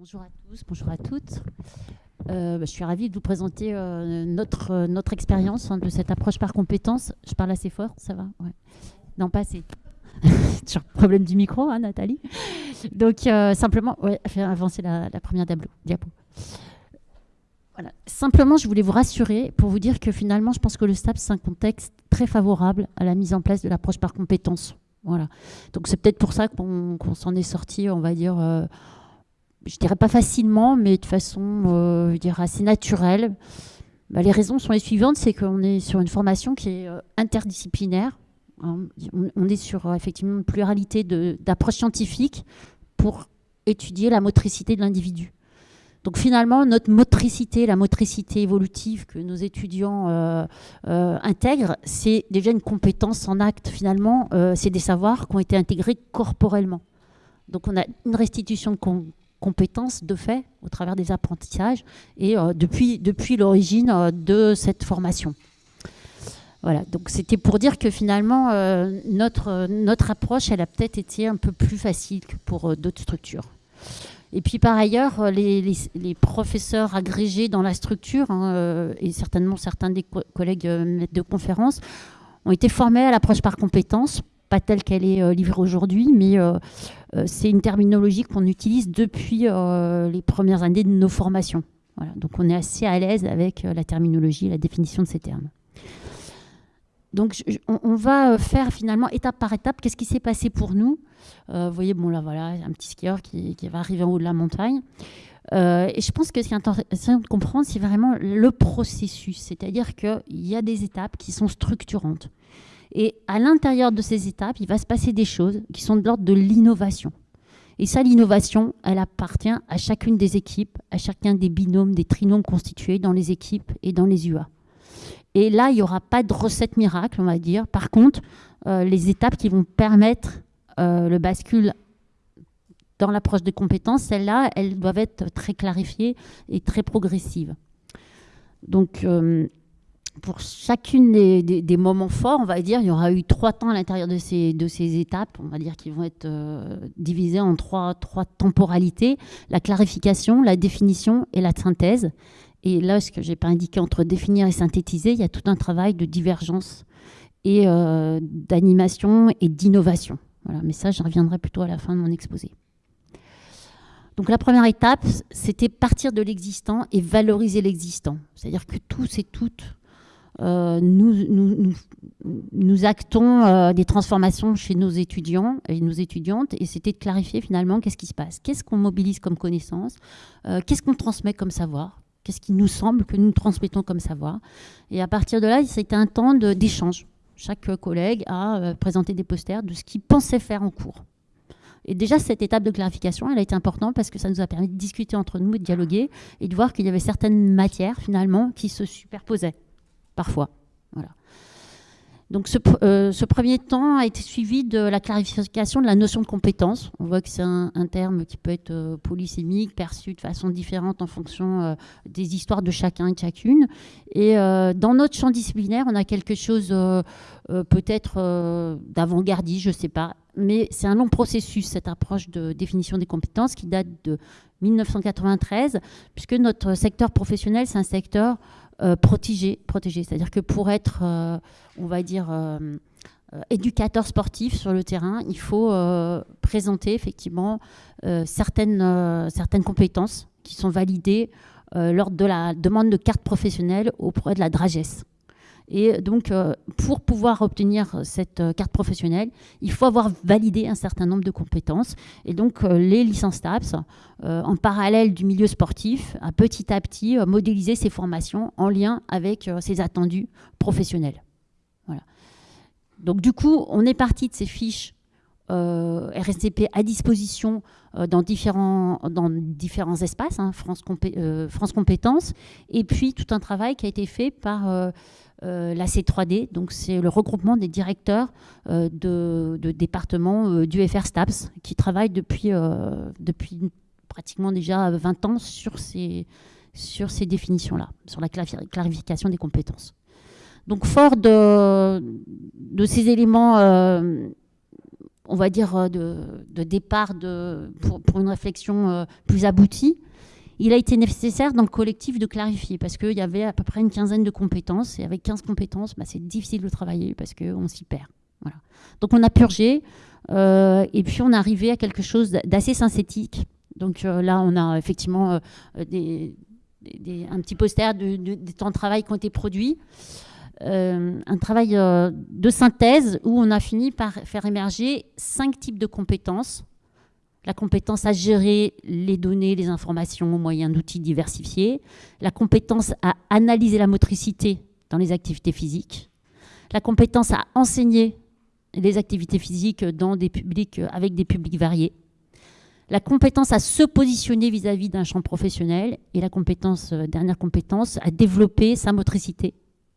Bonjour à tous, bonjour à toutes. Euh, bah, je suis ravie de vous présenter euh, notre, euh, notre expérience hein, de cette approche par compétences. Je parle assez fort, ça va Non, pas assez. Toujours problème du micro, hein, Nathalie. Donc, simplement, ouais, faire avancer la, première diapo. Voilà. Simplement, je voulais vous rassurer pour vous dire que finalement, je pense que le STAP, c'est un contexte très favorable à la mise en place de l'approche par compétences. Voilà. Donc, c'est peut-être pour ça qu'on s'en est sorti, on va dire je dirais pas facilement, mais de façon euh, je assez naturelle. Bah, les raisons sont les suivantes, c'est qu'on est sur une formation qui est euh, interdisciplinaire. Hein. On, est sur euh, effectivement une pluralité d'approches scientifiques pour étudier la motricité de l'individu. Donc finalement, notre motricité, la motricité évolutive que nos étudiants intègrent, c'est déjà une compétence en acte. Finalement, c'est des savoirs qui ont été intégrés corporellement. Donc on a une restitution de compétences de fait au travers des apprentissages et euh, depuis, depuis l'origine euh, de cette formation. Voilà, donc c'était pour dire que finalement, euh, notre, notre approche, elle a peut-être été un peu plus facile que pour d'autres structures. Et puis par ailleurs, les, les, professeurs agrégés dans la structure, hein, et certainement certains des collègues maîtres de conférences, ont été formés à l'approche par compétences pas telle qu'elle est euh, livrée aujourd'hui, mais euh, euh, c'est une terminologie qu'on utilise depuis les premières années de nos formations. Donc on est assez à l'aise avec la terminologie, la définition de ces termes. Donc on, va faire finalement étape par étape qu'est-ce qui s'est passé pour nous? vous voyez, bon là voilà, un petit skieur qui, qui va arriver en haut de la montagne. et je pense que ce qui est intéressant de comprendre, c'est vraiment le processus. C'est-à-dire qu'il y a des étapes qui sont structurantes. Et à l'intérieur de ces étapes, il va se passer des choses qui sont de l'ordre de l'innovation. Et ça, l'innovation, elle appartient à chacune des équipes, à chacun des binômes, des trinômes constitués dans les équipes et dans les UA. Et là, il n'y aura pas de recette miracle, on va dire. Par contre, euh, les étapes qui vont permettre euh, le bascule dans l'approche des compétences, celles-là, elles doivent être très clarifiées et très progressives. Donc, euh, pour chacune des, moments forts, on va dire, il y aura eu trois temps à l'intérieur de ces, de ces étapes, on va dire qu'ils vont être euh, divisés en trois, trois temporalités, la clarification, la définition et la synthèse. Et là, ce que je n'ai pas indiqué entre définir et synthétiser, il y a tout un travail de divergence et euh, d'animation et d'innovation. Voilà, mais ça, je reviendrai plutôt à la fin de mon exposé. Donc la première étape, c'était partir de l'existant et valoriser l'existant. C'est-à-dire que tous et toutes, euh, nous, actons euh, des transformations chez nos étudiants et nos étudiantes, et c'était de clarifier finalement qu'est-ce qui se passe, qu'est-ce qu'on mobilise comme connaissance, euh, qu'est-ce qu'on transmet comme savoir, qu'est-ce qui nous semble que nous transmettons comme savoir? Et à partir de là, c'était un temps d'échange. Chaque collègue a présenté des posters de ce qu'il pensait faire en cours. Et déjà, cette étape de clarification, elle a été importante parce que ça nous a permis de discuter entre nous, de dialoguer et de voir qu'il y avait certaines matières, finalement, qui se superposaient parfois. Voilà. Donc euh, ce, premier temps a été suivi de la clarification de la notion de compétence. On voit que c'est un, terme qui peut être euh, polysémique, perçu de façon différente en fonction euh, des histoires de chacun et de chacune. Et dans notre champ disciplinaire, on a quelque chose peut-être d'avant-gardiste, je ne sais pas. Mais c'est un long processus, cette approche de définition des compétences qui date de 1993, puisque notre secteur professionnel, c'est un secteur euh. C'est-à-dire que pour être, euh, on va dire, euh, éducateur sportif sur le terrain, il faut présenter effectivement certaines, certaines compétences qui sont validées lors de la demande de carte professionnelle auprès de la DRAGES. Et donc, euh, pour pouvoir obtenir cette euh, carte professionnelle, il faut avoir validé un certain nombre de compétences. Et donc, euh, les licences TAPS, en parallèle du milieu sportif, a petit à petit modélisé ces formations en lien avec ces attendus professionnels. Voilà. Donc, du coup, on est parti de ces fiches RSCP à disposition dans, différents, espaces, hein, France, Compétences, et puis tout un travail qui a été fait par euh, la C3D, donc c'est le regroupement des directeurs euh, de, départements euh, du FR STAPS qui travaillent depuis, pratiquement déjà 20 ans sur ces, définitions-là, sur la clarification des compétences. Donc fort de, ces éléments on va dire, de, départ pour, une réflexion plus aboutie, il a été nécessaire dans le collectif de clarifier parce qu'il y avait à peu près une quinzaine de compétences et avec 15 compétences, bah, c'est difficile de travailler parce qu'on s'y perd. Voilà. Donc on a purgé et puis on est arrivé à quelque chose d'assez synthétique. Donc là, on a effectivement des, un petit poster de, des temps de travail qui ont été produits. Euh, un travail euh, de synthèse où on a fini par faire émerger cinq types de compétences. La compétence à gérer les données, les informations au moyen d'outils diversifiés. La compétence à analyser la motricité dans les activités physiques. La compétence à enseigner les activités physiques dans des publics, avec des publics variés la compétence à se positionner vis-à-vis d'un champ professionnel et la compétence, euh, dernière compétence, à développer sa motricité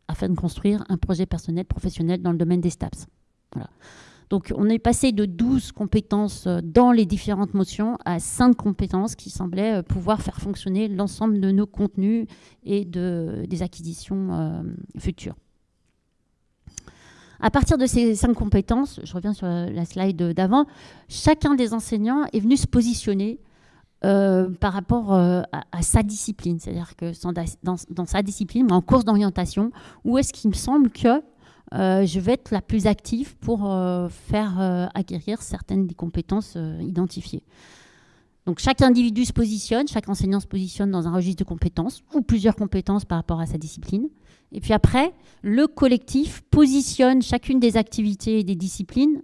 afin de construire un projet personnel professionnel dans le domaine des STAPS. Voilà. Donc on est passé de 12 compétences euh, dans les différentes motions à 5 compétences qui semblaient euh, pouvoir faire fonctionner l'ensemble de nos contenus et de, des acquisitions futures. À partir de ces cinq compétences, je reviens sur la slide d'avant, chacun des enseignants est venu se positionner euh, par rapport euh, à, sa discipline. C'est-à-dire que dans, sa discipline, en course d'orientation, où est-ce qu'il me semble que euh, je vais être la plus active pour faire acquérir certaines des compétences identifiées. Donc chaque individu se positionne, chaque enseignant se positionne dans un registre de compétences ou plusieurs compétences par rapport à sa discipline. Et puis après, le collectif positionne chacune des activités et des disciplines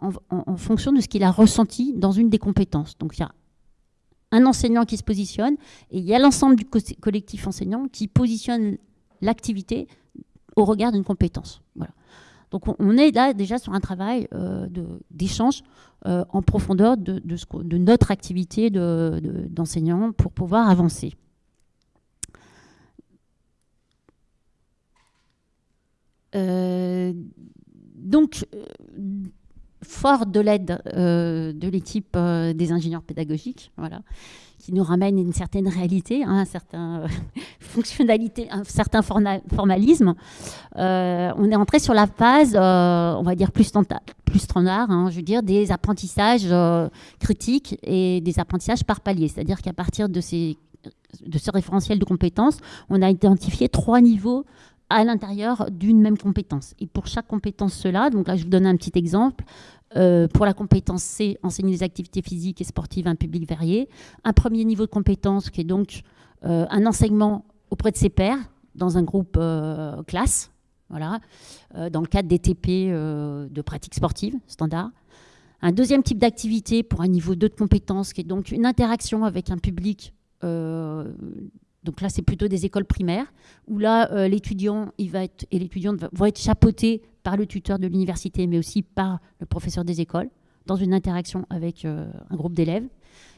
en, fonction de ce qu'il a ressenti dans une des compétences. Donc il y a un enseignant qui se positionne et il y a l'ensemble du collectif enseignant qui positionne l'activité au regard d'une compétence. Donc on est là déjà sur un travail euh, d'échange euh, en profondeur de, de, notre activité d'enseignant pour pouvoir avancer. Euh, donc, fort de l'aide de l'équipe des ingénieurs pédagogiques, voilà, qui nous ramène une certaine réalité, hein, un certain fonctionnalité, un certain formalisme. Euh, on est entré sur la phase, euh, on va dire plus standard, hein, je veux dire, des apprentissages euh, critiques et des apprentissages par palier. C'est-à-dire qu'à partir de ce référentiel de compétences, on a identifié trois niveaux à l'intérieur d'une même compétence. Et pour chaque compétence, cela, donc là je vous donne un petit exemple, euh, pour la compétence C, enseigner les activités physiques et sportives à un public varié. Un premier niveau de compétence qui est donc euh, un enseignement auprès de ses pairs dans un groupe euh, classe, voilà, dans le cadre des TP de pratique sportive standard. Un deuxième type d'activité pour un niveau 2 de compétence qui est donc une interaction avec un public donc là, c'est plutôt des écoles primaires, où là, l'étudiant et l'étudiante vont être chapeautés par le tuteur de l'université, mais aussi par le professeur des écoles, dans une interaction avec euh, un groupe d'élèves.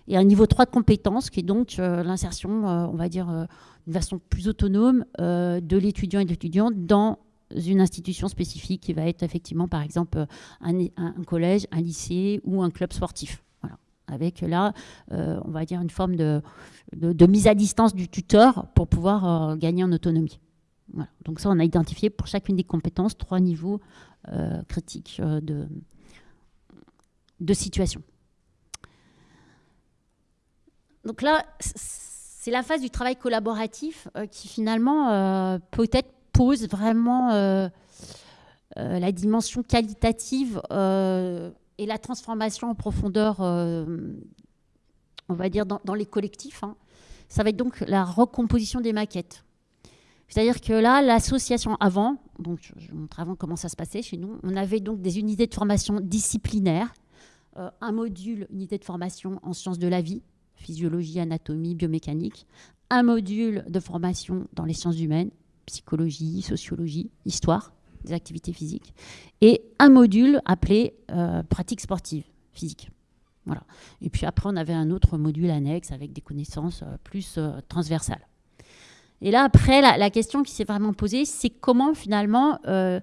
Et un niveau 3 de compétences, qui est donc euh, l'insertion, euh, on va dire, d'une façon plus autonome de l'étudiant et de l'étudiante dans une institution spécifique qui va être effectivement, par exemple, un, collège, un lycée ou un club sportif. Avec là, on va dire, une forme de, de, mise à distance du tuteur pour pouvoir gagner en autonomie. Donc ça, on a identifié pour chacune des compétences trois niveaux euh, critiques euh, de, de situation. Donc là, c'est la phase du travail collaboratif euh, qui finalement peut-être pose vraiment la dimension qualitative et la transformation en profondeur, on va dire, dans, les collectifs. Hein. Ça va être donc la recomposition des maquettes. C'est-à-dire que là, l'association avant, donc je vous montre avant comment ça se passait chez nous, on avait donc des unités de formation disciplinaires, euh, un module unité de formation en sciences de la vie, physiologie, anatomie, biomécanique, un module de formation dans les sciences humaines, psychologie, sociologie, histoire des activités physiques, et un module appelé euh, pratique sportive, physique. Voilà. Et puis après, on avait un autre module annexe avec des connaissances euh, plus transversales. Et là, après, la, question qui s'est vraiment posée, c'est comment finalement euh,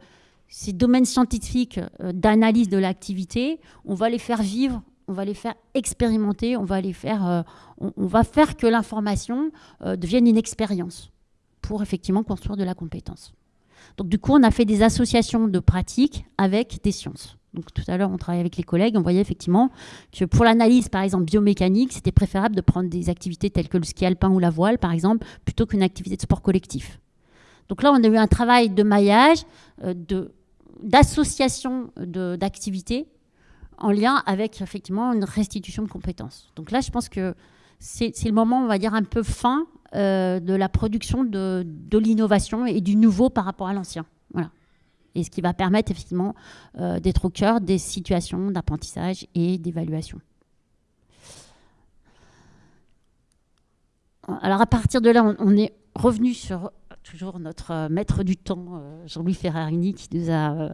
ces domaines scientifiques euh, d'analyse de l'activité, on va les faire vivre, on va les faire expérimenter, on va les faire, euh, on, va faire que l'information devienne une expérience pour effectivement construire de la compétence. Donc du coup, on a fait des associations de pratiques avec des sciences. Donc tout à l'heure, on travaillait avec les collègues, on voyait effectivement que pour l'analyse, par exemple, biomécanique, c'était préférable de prendre des activités telles que le ski alpin ou la voile, par exemple, plutôt qu'une activité de sport collectif. Donc là, on a eu un travail de maillage, euh, d'association d'activités en lien avec effectivement une restitution de compétences. Donc là, je pense que c'est le moment, on va dire, un peu fin euh, de la production de, l'innovation et du nouveau par rapport à l'ancien. Voilà et ce qui va permettre effectivement euh, d'être au cœur des situations d'apprentissage et d'évaluation. Alors à partir de là, on, est revenu sur toujours notre euh, maître du temps, Jean-Louis Ferrarini, qui nous a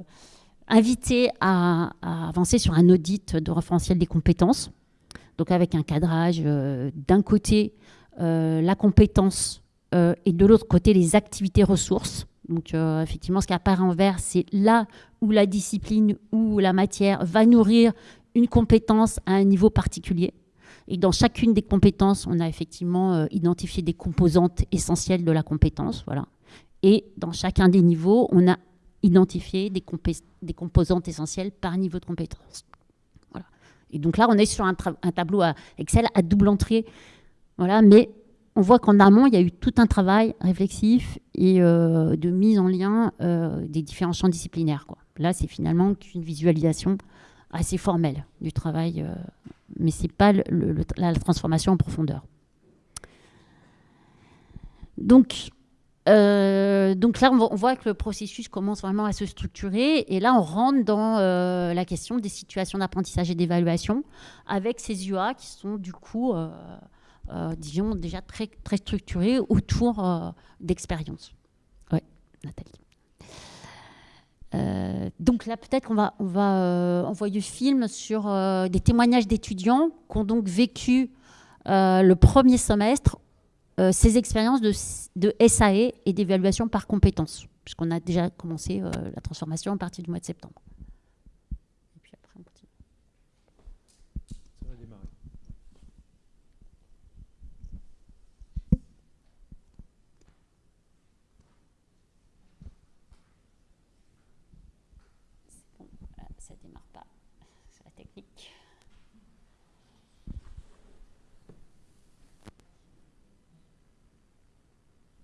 invité à, avancer sur un audit de référentiel des compétences. Donc avec un cadrage d'un côté la compétence et de l'autre côté les activités ressources donc euh, effectivement, ce qui apparaît en vert, c'est là où la discipline ou la matière va nourrir une compétence à un niveau particulier. Et dans chacune des compétences, on a effectivement euh, identifié des composantes essentielles de la compétence. Voilà. Et dans chacun des niveaux, on a identifié des, composantes essentielles par niveau de compétence. Voilà. Et donc là, on est sur un, tableau Excel à double entrée. Voilà, mais on voit qu'en amont, il y a eu tout un travail réflexif et euh, de mise en lien euh, des différents champs disciplinaires. Là, c'est finalement qu'une visualisation assez formelle du travail, euh, mais ce n'est pas la transformation en profondeur. Donc, donc là, on voit que le processus commence vraiment à se structurer. Et là, on rentre dans la question des situations d'apprentissage et d'évaluation avec ces UA qui sont du coup disons, déjà très, très autour euh, d'expériences. Oui, Nathalie. Euh, donc là, peut-être qu'on va, on va envoyer le film sur des témoignages d'étudiants qui ont donc vécu le premier semestre ces expériences de, de SAE et d'évaluation par compétences, puisqu'on a déjà commencé la transformation à partir du mois de septembre.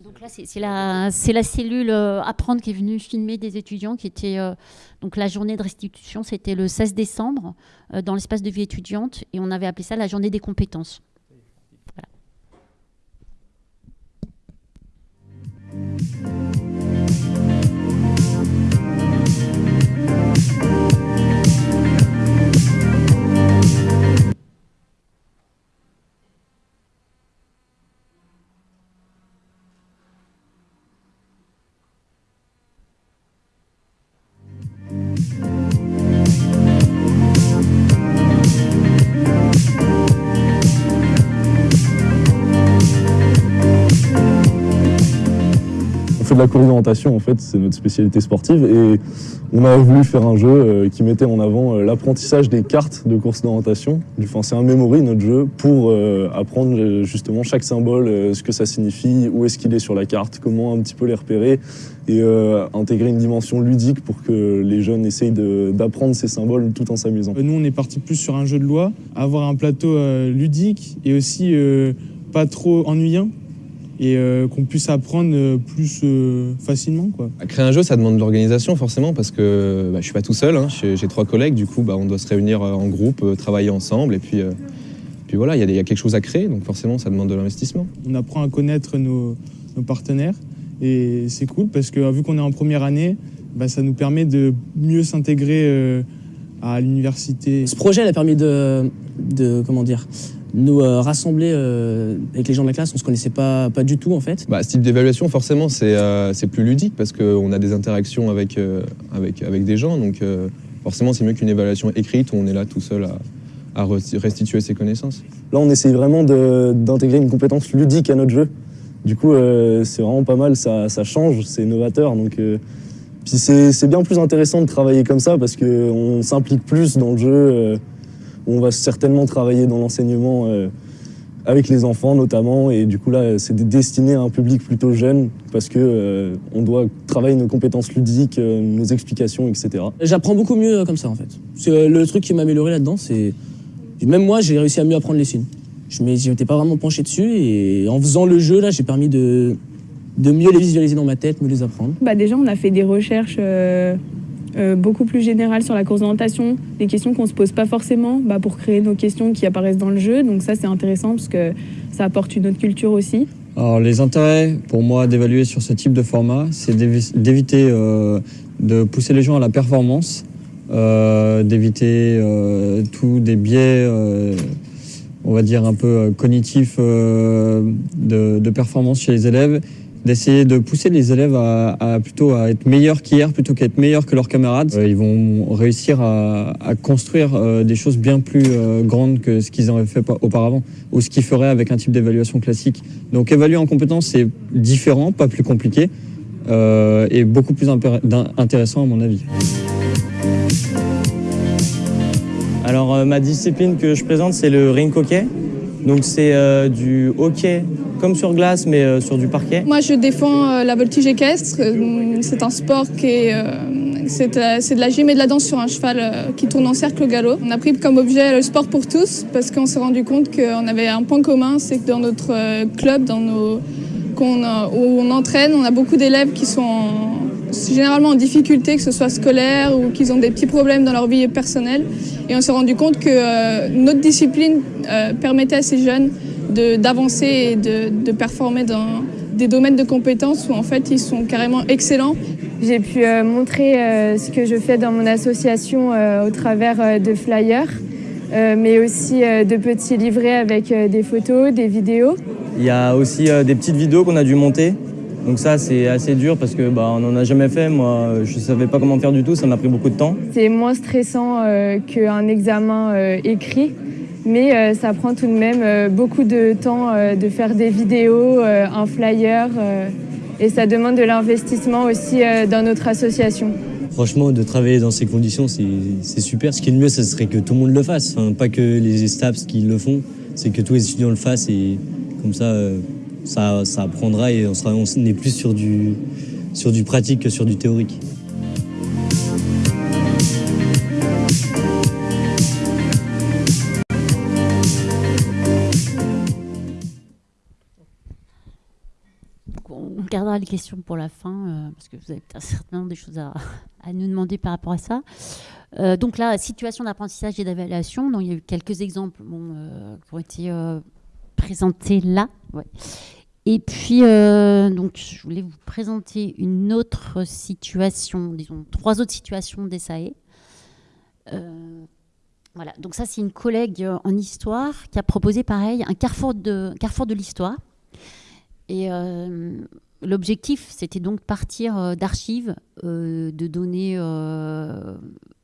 Donc là, c'est la, la, cellule euh, Apprendre qui est venue filmer des étudiants qui étaient... Euh, donc la journée de restitution, c'était le 16 décembre euh, dans l'espace de vie étudiante et on avait appelé ça la journée des compétences. La course d'orientation, en fait, c'est notre spécialité sportive. Et on a voulu faire un jeu euh, qui mettait en avant euh, l'apprentissage des cartes de course d'orientation. C'est un memory, notre jeu, pour euh, apprendre justement chaque symbole, ce que ça signifie, où est-ce qu'il est sur la carte, comment un petit peu les repérer et intégrer une dimension ludique pour que les jeunes essayent d'apprendre ces symboles tout en s'amusant. Nous, on est parti plus sur un jeu de loi, avoir un plateau ludique et aussi pas trop ennuyant et euh, qu'on puisse apprendre euh, plus euh, facilement. Quoi. Créer un jeu, ça demande de l'organisation forcément parce que bah, je suis pas tout seul, hein. j'ai trois collègues, du coup bah, on doit se réunir en groupe, travailler ensemble et puis, puis voilà, il y, a quelque chose à créer, donc forcément ça demande de l'investissement. On apprend à connaître nos, partenaires et c'est cool parce que vu qu'on est en première année, bah, ça nous permet de mieux s'intégrer à l'université. Ce projet a permis de, de comment dire, nous euh, rassembler euh, avec les gens de la classe, on se connaissait pas, pas du tout en fait. Bah, ce type d'évaluation, forcément, c'est euh, plus ludique parce qu'on a des interactions avec, avec, avec des gens. Donc forcément, c'est mieux qu'une évaluation écrite où on est là tout seul à, à restituer ses connaissances. Là, on essaye vraiment d'intégrer une compétence ludique à notre jeu. Du coup, c'est vraiment pas mal, ça, ça change, c'est novateur. Donc, puis c'est bien plus intéressant de travailler comme ça parce qu'on s'implique plus dans le jeu on va certainement travailler dans l'enseignement euh, avec les enfants notamment. Et du coup là, c'est destiné à un public plutôt jeune parce que on doit travailler nos compétences ludiques, nos explications, etc. J'apprends beaucoup mieux comme ça en fait. Le truc qui m'a amélioré là-dedans, c'est même moi, j'ai réussi à mieux apprendre les signes. Je m'étais pas vraiment penché dessus et en faisant le jeu, là, j'ai permis de, de mieux les visualiser dans ma tête, mieux les apprendre. Bah déjà, on a fait des recherches euh, beaucoup plus général sur la course d'orientation, des questions qu'on ne se pose pas forcément bah, pour créer nos questions qui apparaissent dans le jeu. Donc ça, c'est intéressant parce que ça apporte une autre culture aussi. Alors les intérêts pour moi d'évaluer sur ce type de format, c'est d'éviter euh, de pousser les gens à la performance, euh, d'éviter tous des biais, on va dire un peu cognitifs de, de performance chez les élèves d'essayer de pousser les élèves à, plutôt à être meilleurs qu'hier plutôt qu'à être meilleurs que leurs camarades. Euh, ils vont réussir à, construire euh, des choses bien plus euh, grandes que ce qu'ils auraient fait auparavant ou ce qu'ils feraient avec un type d'évaluation classique. Donc évaluer en compétence, c'est différent, pas plus compliqué et beaucoup plus intéressant à mon avis. Alors ma discipline que je présente, c'est le ring hockey. Donc c'est du hockey comme sur glace, mais euh, sur du parquet. Moi, je défends euh, la voltige équestre. Euh, c'est un sport qui est... c'est de, la gym et de la danse sur un cheval qui tourne en cercle au galop. On a pris comme objet le sport pour tous parce qu'on s'est rendu compte qu'on avait un point commun, c'est que dans notre club, dans nos, où on entraîne, on a beaucoup d'élèves qui sont généralement en difficulté, que ce soit scolaire ou qu'ils ont des petits problèmes dans leur vie personnelle. Et on s'est rendu compte que notre discipline permettait à ces jeunes d'avancer et de, performer dans des domaines de compétences où en fait ils sont carrément excellents. J'ai pu euh, montrer euh, ce que je fais dans mon association euh, au travers de flyers, mais aussi de petits livrets avec des photos, des vidéos. Il y a aussi des petites vidéos qu'on a dû monter. Donc ça c'est assez dur parce que bah, on n'en a jamais fait. Moi je ne savais pas comment faire du tout, ça m'a pris beaucoup de temps. C'est moins stressant qu'un examen écrit mais euh, ça prend tout de même euh, beaucoup de temps euh, de faire des vidéos, un flyer, et ça demande de l'investissement aussi dans notre association. Franchement, de travailler dans ces conditions, c'est super. Ce qui est le mieux, ce serait que tout le monde le fasse. pas que les STAPS qui le font, c'est que tous les étudiants le fassent et comme ça, ça, ça apprendra et on, sera, on est plus sur du, sur du pratique que sur du théorique. gardera les questions pour la fin, euh, parce que vous avez certainement des choses à, nous demander par rapport à ça. Euh, donc là, situation d'apprentissage et d'évaluation, il y a eu quelques exemples euh, qui ont été présentés là. Et puis, donc, je voulais vous présenter une autre situation, disons trois autres situations des SAE. voilà, donc ça c'est une collègue en histoire qui a proposé pareil un carrefour de, carrefour de l'histoire. Et L'objectif, c'était donc partir euh, d'archives, euh, de données, euh,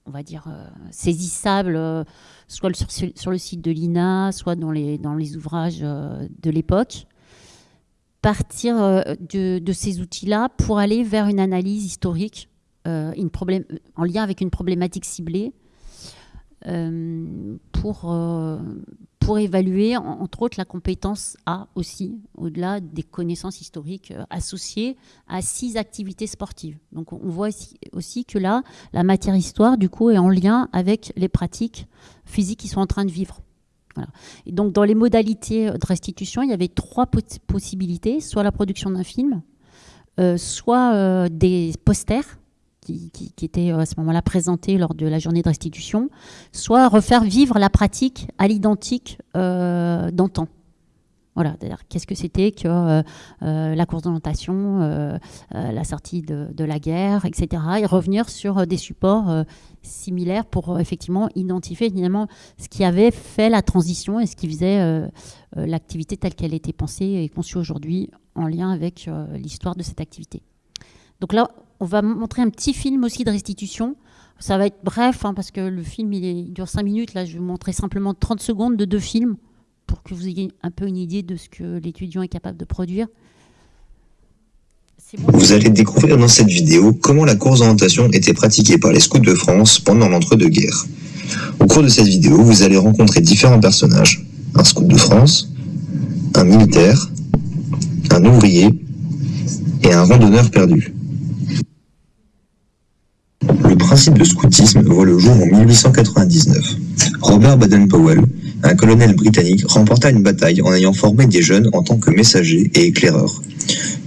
on va dire, saisissables, soit sur, le site de l'INA, soit dans les, ouvrages de l'époque. Partir de, ces outils-là pour aller vers une analyse historique en lien avec une problématique ciblée pour, pour évaluer, entre autres, la compétence A aussi, au-delà des connaissances historiques euh, associées à six activités sportives. Donc on voit aussi, que là, la matière histoire, du coup, est en lien avec les pratiques physiques qui sont en train de vivre. Et donc dans les modalités de restitution, il y avait trois possibilités, soit la production d'un film, euh, soit euh, des posters qui, était euh, à ce moment-là présenté lors de la journée de restitution, soit refaire vivre la pratique à l'identique euh, d'antan. Voilà, qu'est-ce que c'était que euh, la course d'orientation, la sortie de, la guerre, etc. Et revenir sur des supports similaires pour effectivement identifier évidemment ce qui avait fait la transition et ce qui faisait l'activité telle qu'elle était pensée et conçue aujourd'hui en lien avec l'histoire de cette activité. Donc là, on va montrer un petit film aussi de restitution. Ça va être bref, hein, parce que le film, il, dure 5 minutes. Là, je vais vous montrer simplement 30 secondes de deux films pour que vous ayez un peu une idée de ce que l'étudiant est capable de produire. Vous allez découvrir dans cette vidéo comment la course d'orientation était pratiquée par les scouts de France pendant l'entre-deux-guerres. Au cours de cette vidéo, vous allez rencontrer différents personnages. Un scout de France, un militaire, un ouvrier et un randonneur perdu. Le principe de scoutisme voit le jour en 1899. Robert Baden-Powell, un colonel britannique, remporta une bataille en ayant formé des jeunes en tant que messagers et éclaireurs.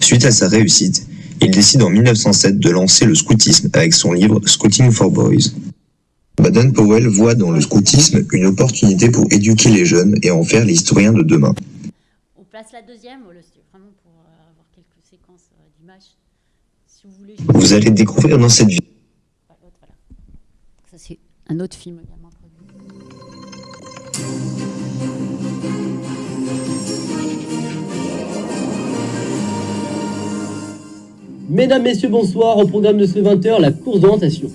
Suite à sa réussite, il décide en 1907 de lancer le scoutisme avec son livre Scouting for Boys. Baden-Powell voit dans le scoutisme une opportunité pour éduquer les jeunes et en faire les historiens de demain. On place la deuxième, vraiment pour euh, avoir quelques séquences euh, d'images. Si vous voulez. Vous allez découvrir dans cette vidéo Ah, l'autre, voilà. Ça, c'est un autre film également. Mesdames, Messieurs, bonsoir. Au programme de ce 20h, la course d'orientation.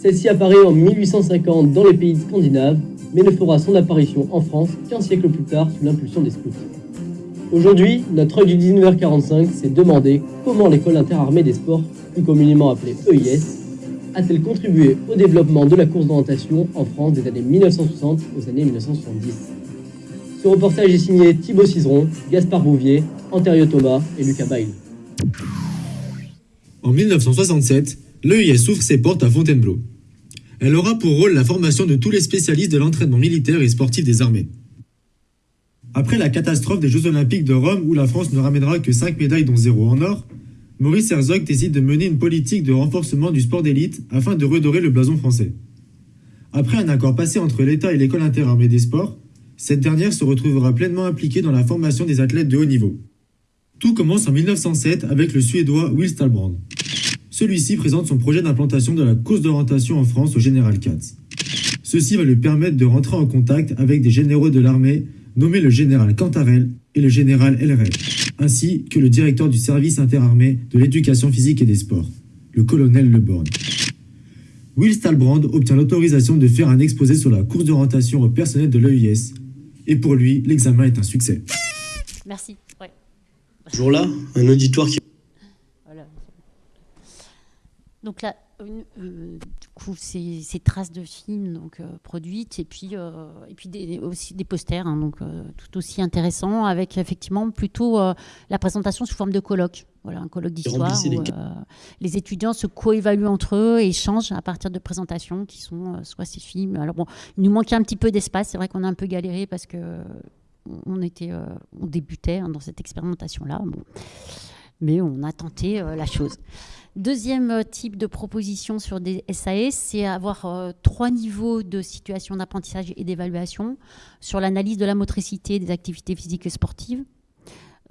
Celle-ci apparaît en 1850 dans les pays scandinaves, mais ne fera son apparition en France qu'un siècle plus tard sous l'impulsion des scouts. Aujourd'hui, notre œil du 19h45 s'est demandé comment l'école interarmée des sports, plus communément appelée EIS, a-t-elle contribué au développement de la course d'orientation en France des années 1960 aux années 1970. Ce reportage est signé Thibaut Cizeron, Gaspard Bouvier, Anterio Thomas et Lucas Bail. En 1967, l'EIS ouvre ses portes à Fontainebleau. Elle aura pour rôle la formation de tous les spécialistes de l'entraînement militaire et sportif des armées. Après la catastrophe des Jeux Olympiques de Rome où la France ne ramènera que 5 médailles dont 0 en or, Maurice Herzog décide de mener une politique de renforcement du sport d'élite afin de redorer le blason français. Après un accord passé entre l'État et l'école interarmée des sports, cette dernière se retrouvera pleinement impliquée dans la formation des athlètes de haut niveau. Tout commence en 1907 avec le Suédois Will Stalbrand. Celui-ci présente son projet d'implantation de la course d'orientation en France au général Katz. Ceci va lui permettre de rentrer en contact avec des généraux de l'armée nommés le général Cantarel et le général Elred, ainsi que le directeur du service interarmé de l'éducation physique et des sports, le colonel Leborn. Will Stalbrand obtient l'autorisation de faire un exposé sur la course d'orientation au personnel de l'EIS, et pour lui, l'examen est un succès. Merci. Ouais. Ce jour-là, un auditoire qui Voilà. Donc là, une- euh, coup, ces, ces traces de films donc, euh, produites et puis, euh, et puis des, aussi des posters, hein, donc euh, tout aussi intéressants, avec effectivement plutôt la présentation sous forme de colloque. Voilà, un colloque d'histoire les où euh, les étudiants se coévaluent entre eux et échangent à partir de présentations qui sont euh, soit ces films. Alors bon, il nous manquait un petit peu d'espace. C'est vrai qu'on a un peu galéré parce que on était, euh, on débutait hein, dans cette expérimentation-là. Bon. Mais on a tenté la chose. Deuxième euh, type de proposition sur des SAS, c'est avoir euh, trois niveaux de situation d'apprentissage et d'évaluation sur l'analyse de la motricité des activités physiques et sportives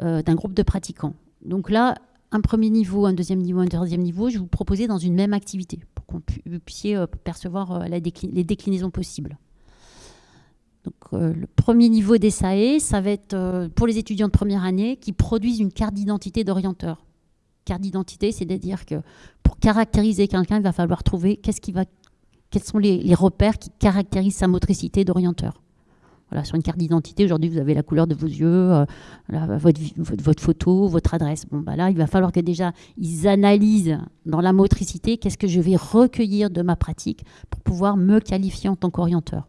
euh, d'un groupe de pratiquants. Donc là, un premier niveau, un deuxième niveau, un troisième niveau, je vous proposer dans une même activité pour qu'on pu- euh, percevoir les déclinaisons possibles. Donc, le premier niveau des SAE, ça va être pour les étudiants de première année qui produisent une carte d'identité d'orienteur. Carte d'identité, c'est-à-dire que pour caractériser quelqu'un, il va falloir trouver qu'est-ce qui va, quels sont les, repères qui caractérisent sa motricité d'orienteur. Voilà, sur une carte d'identité, aujourd'hui, vous avez la couleur de vos yeux, euh, votre, votre photo, votre adresse. Bon, bah là, il va falloir que déjà, ils analysent dans la motricité qu'est-ce que je vais recueillir de ma pratique pour pouvoir me qualifier en tant qu'orienteur.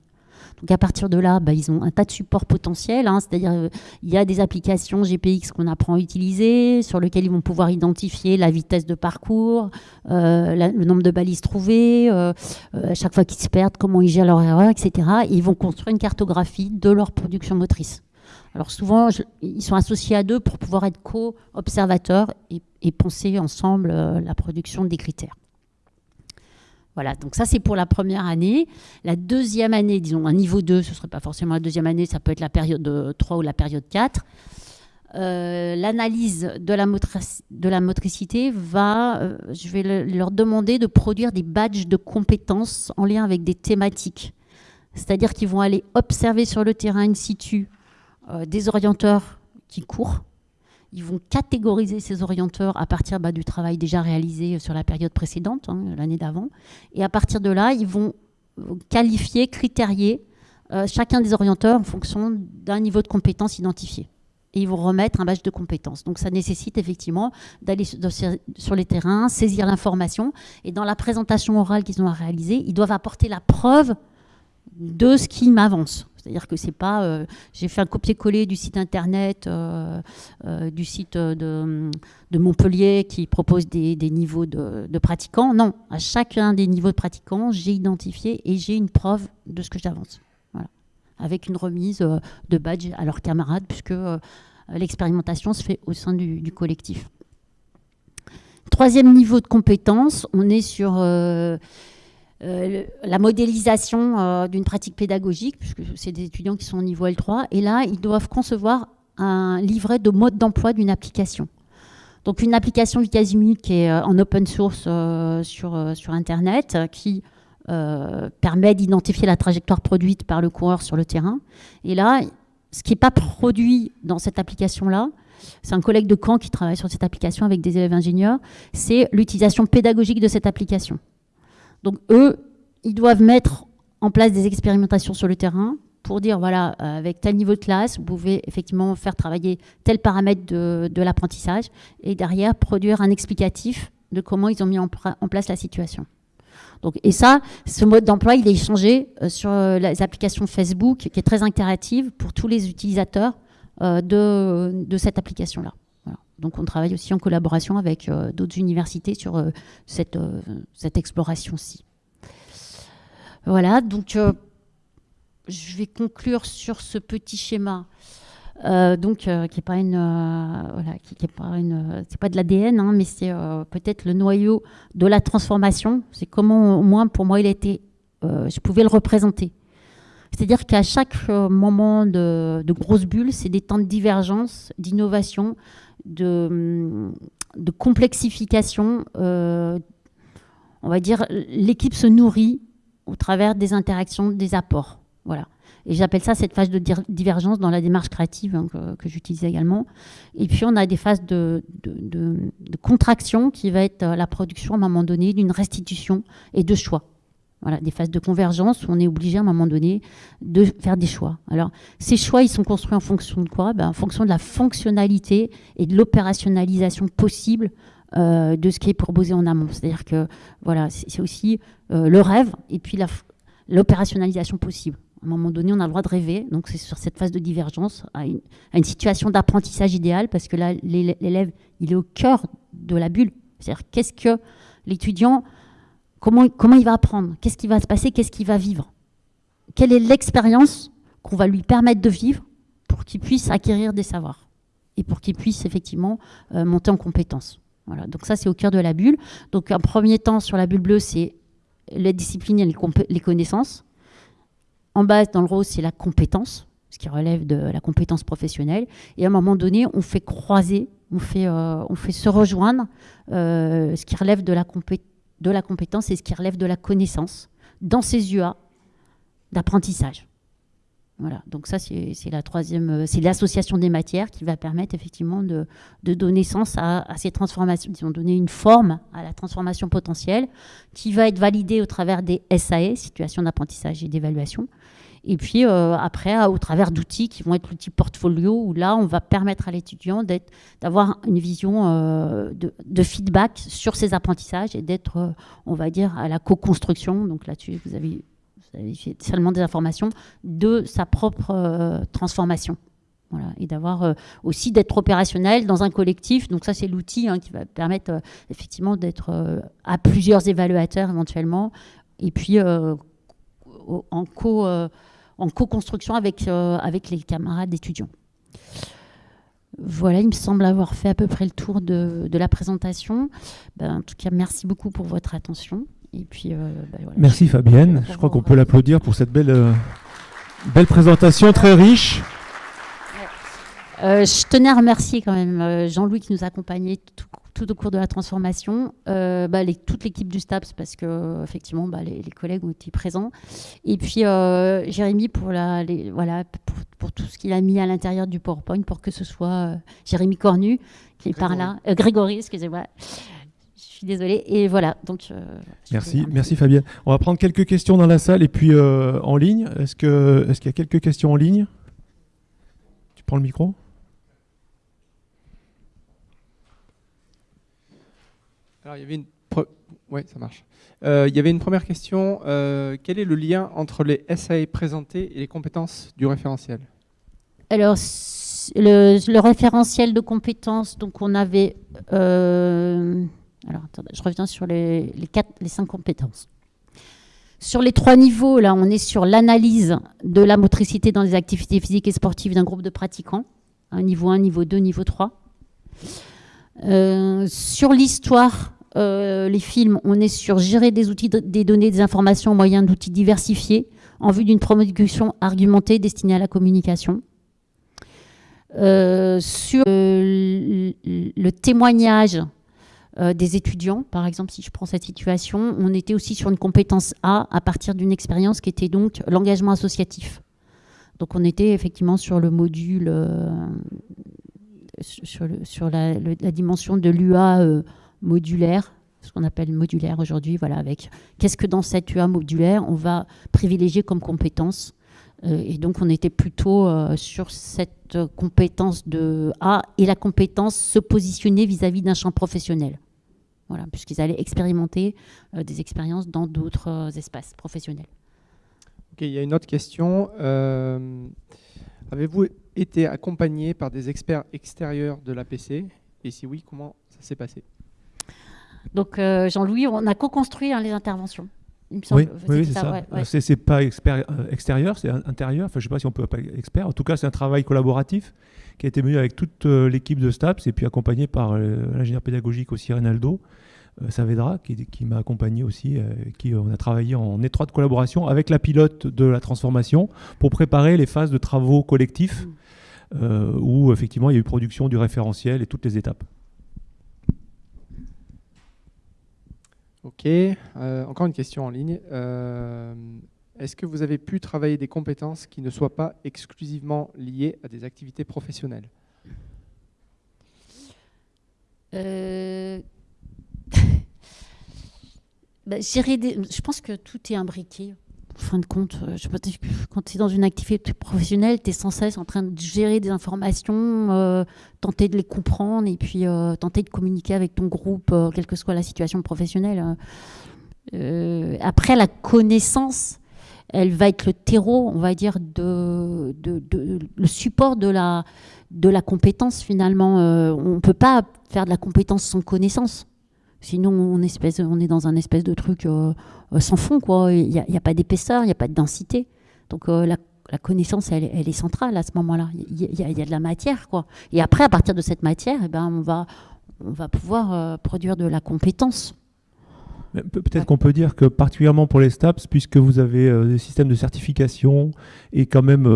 Donc à partir de là, bah, ils ont un tas de supports potentiels, hein, c'est-à-dire euh, il y a des applications GPX qu'on apprend à utiliser, sur lesquelles ils vont pouvoir identifier la vitesse de parcours, euh, le nombre de balises trouvées, euh, à chaque fois qu'ils se perdent, comment ils gèrent leur erreur, etc. Et ils vont construire une cartographie de leur production motrice. Alors souvent, ils sont associés à deux pour pouvoir être co-observateurs et, penser ensemble la production des critères. Voilà, donc ça c'est pour la première année. La deuxième année, disons un niveau 2, ce ne serait pas forcément la deuxième année, ça peut être la période euh, 3 ou la période 4. Euh, L'analyse de, la motricité va, euh, je vais le- leur demander de produire des badges de compétences en lien avec des thématiques. C'est-à-dire qu'ils vont aller observer sur le terrain in situ euh, des orienteurs qui courent. Ils vont catégoriser ces orienteurs à partir bah, du travail déjà réalisé sur la période précédente, hein, l'année d'avant. Et à partir de là, ils vont euh, qualifier, critérier euh, chacun des orienteurs en fonction d'un niveau de compétence identifié. Et ils vont remettre un badge de compétences. Donc ça nécessite effectivement d'aller sur les terrains, saisir l'information. Et dans la présentation orale qu'ils ont à réaliser, ils doivent apporter la preuve de ce qui m'avance. C'est-à-dire que c'est pas. euh, J'ai fait un copier-coller du site internet, euh, euh, du site de, Montpellier qui propose des, niveaux de, pratiquants. Non, à chacun des niveaux de pratiquants, j'ai identifié et j'ai une preuve de ce que j'avance. Voilà. Avec une remise de badge à leurs camarades, puisque l'expérimentation se fait au sein du collectif. Troisième niveau de compétence, on est sur euh, la modélisation euh, d'une pratique pédagogique, puisque c'est des étudiants qui sont au niveau L3, et là, ils doivent concevoir un livret de mode d'emploi d'une application. Donc une application du qui est euh, en open source sur, sur Internet, qui permet d'identifier la trajectoire produite par le coureur sur le terrain. Et là, ce qui n'est pas produit dans cette application-là, c'est un collègue de Caen qui travaille sur cette application avec des élèves ingénieurs, c'est l'utilisation pédagogique de cette application. Donc eux, ils doivent mettre en place des expérimentations sur le terrain pour dire, voilà, euh, avec tel niveau de classe, vous pouvez effectivement faire travailler tel paramètre de, l'apprentissage et derrière produire un explicatif de comment ils ont mis en, place la situation. Donc, et ça, ce mode d'emploi, il est échangé euh, sur euh, les applications Facebook, qui est très interactive pour tous les utilisateurs de, de cette application-là. Donc, on travaille aussi en collaboration avec euh, d'autres universités sur euh, cette, euh, cette exploration-ci. Voilà, donc je vais conclure sur ce petit schéma. Donc, qui est pas une, voilà, qui, est pas une, c'est pas de l'ADN, hein, mais c'est peut-être le noyau de la transformation. C'est comment, au moins pour moi, il a été, je pouvais le représenter. C'est-à-dire qu'à chaque moment de grosse bulle, c'est des temps de divergence, d'innovation, de, complexification. euh, on va dire, l'équipe se nourrit au travers des interactions, des apports. Voilà. Et j'appelle ça cette phase de divergence dans la démarche créative hein, que, j'utilise également. Et puis on a des phases de, contraction qui va être la production à un moment donné d'une restitution et de choix. Voilà, des phases de convergence où on est obligé à un moment donné de faire des choix. Alors, ces choix, ils sont construits en fonction de quoi? Ben, En fonction de la fonctionnalité et de l'opérationnalisation possible euh, de ce qui est proposé en amont. C'est-à-dire que voilà, c'est aussi euh, le rêve et puis l'opérationnalisation possible. À un moment donné, on a le droit de rêver. Donc, c'est sur cette phase de divergence à une, à une situation d'apprentissage idéal parce que là, l'élè- l'élève, il est au cœur de la bulle. C'est-à-dire, qu'est-ce que l'étudiant, comment, il va apprendre? Qu'est-ce qui va se passer? Qu'est-ce qu'il va vivre? Quelle est l'expérience qu'on va lui permettre de vivre pour qu'il puisse acquérir des savoirs et pour qu'il puisse effectivement euh, monter en compétences? Voilà, donc ça c'est au cœur de la bulle. Donc un premier temps sur la bulle bleue, c'est les disciplines et les, connaissances. En bas, dans le rose, c'est la compétence, ce qui relève de la compétence professionnelle. Et à un moment donné, on fait croiser, on fait, euh, se rejoindre euh, ce qui relève de la, compé- de la compétence et ce qui relève de la connaissance dans ces UA d'apprentissage. Voilà, donc ça c'est la troisième, euh, c'est l'association des matières qui va permettre effectivement de, de donner sens à, à ces transformations, disons donner une forme à la transformation potentielle qui va être validée au travers des SAE, situations d'apprentissage et d'évaluation, et puis euh, après au travers d'outils qui vont être l'outil portfolio où là on va permettre à l'étudiant d'avoir une vision euh, de, feedback sur ses apprentissages et d'être, euh, on va dire, à la co-construction. Donc là-dessus vous avez seulement des informations de sa propre transformation. Voilà, et d'avoir aussi d'être opérationnel dans un collectif. Donc ça, c'est l'outil hein, qui va permettre effectivement d'être à plusieurs évaluateurs éventuellement, et puis en co en co-construction avec euh, avec les camarades étudiants. Voilà, il me semble avoir fait à peu près le tour de, de la présentation. Ben, en tout cas, merci beaucoup pour votre attention. Et puis, euh, ben, voilà. Merci Fabienne. Je crois qu'on peut l'applaudir pour cette belle, euh, belle présentation très riche. Euh, je tenais à remercier quand même Jean-Louis qui nous a accompagnés tout, tout au cours de la transformation, euh, bah, les- toute l'équipe du STAPS parce que effectivement bah, les, les collègues ont été présents, et puis euh, Jérémy pour, la, les- voilà, pour, pour tout ce qu'il a mis à l'intérieur du PowerPoint pour que ce soit euh, Jérémy Cornu qui est par là, Euh, Grégory, excusez-moi, je suis désolée, et voilà, donc euh, Merci, merci Fabienne. On va prendre quelques questions dans la salle et puis euh, en ligne. Est-ce que, est-ce qu'il y a quelques questions en ligne? Tu prends le micro? Alors, il y avait une Oui, ça marche. Euh, il y avait une première question. Euh, quel est le lien entre les SAE présentés et les compétences du référentiel? Alors, le, référentiel de compétences, donc on avait... Euh, alors, attendez, je reviens sur les, quatre, les cinq compétences. Sur les trois niveaux, là, on est sur l'analyse de la motricité dans les activités physiques et sportives d'un groupe de pratiquants. Un niveau 1, niveau 2, niveau 3. sur l'histoire euh, les films, on est sur gérer des outils, des données, des informations au moyen d'outils diversifiés en vue d'une promotion argumentée destinée à la communication. Euh, sur euh, le témoignage des étudiants, par exemple, si je prends cette situation, on était aussi sur une compétence A à partir d'une expérience qui était donc l'engagement associatif. Donc on était effectivement sur le module, sur, la, la, dimension de l'UA modulaire, ce qu'on appelle modulaire aujourd'hui, voilà, avec qu'est-ce que dans cette UA modulaire on va privilégier comme compétence. Euh, et donc on était plutôt euh, sur cette compétence de A et la compétence se positionner vis-à-vis d'un champ professionnel. Voilà, puisqu'ils allaient expérimenter euh, des expériences dans d'autres espaces professionnels. Il y a une autre question. Avez-vous été accompagné par des experts extérieurs de l'APC Et si oui, comment ça s'est passé? Donc euh, Jean-Louis, on a co-construit hein, les interventions. oui, oui c'est ça. C'est pas euh, extérieur, c'est intérieur. Enfin, je ne sais pas si on peut pas expert. En tout cas, c'est un travail collaboratif qui a été mené avec toute euh, l'équipe de STAPS et puis accompagné par l'ingénieur pédagogique aussi Reynaldo Saavedra, qui, qui m'a accompagné aussi, qui on a travaillé en étroite collaboration avec la pilote de la transformation pour préparer les phases de travaux collectifs mmh. où effectivement il y a eu production du référentiel et toutes les étapes. Ok, euh, encore une question en ligne. Euh, est-ce que vous avez pu travailler des compétences qui ne soient pas exclusivement liées à des activités professionnelles? Euh... bah, Je pense que tout est imbriqué fin de compte, euh, quand tu es dans une activité professionnelle, tu es sans cesse en train de gérer des informations, euh, tenter de les comprendre et puis euh, tenter de communiquer avec ton groupe, quelle que soit la situation professionnelle. après, la connaissance, elle va être le terreau, on va dire, le support de la, de la compétence finalement. on ne peut pas faire de la compétence sans connaissance. Sinon, on, espèce, on est dans un espèce de truc euh, euh, sans fond, quoi. Il n'y a, pas d'épaisseur, il n'y a pas de densité. Donc euh, la, connaissance, elle, est centrale à ce moment-là. Il y, a de la matière, quoi. Et après, à partir de cette matière, eh ben, on, va, on va pouvoir produire de la compétence. Peut-être qu'on peut dire que particulièrement pour les STAPS, puisque vous avez des systèmes de certification et quand même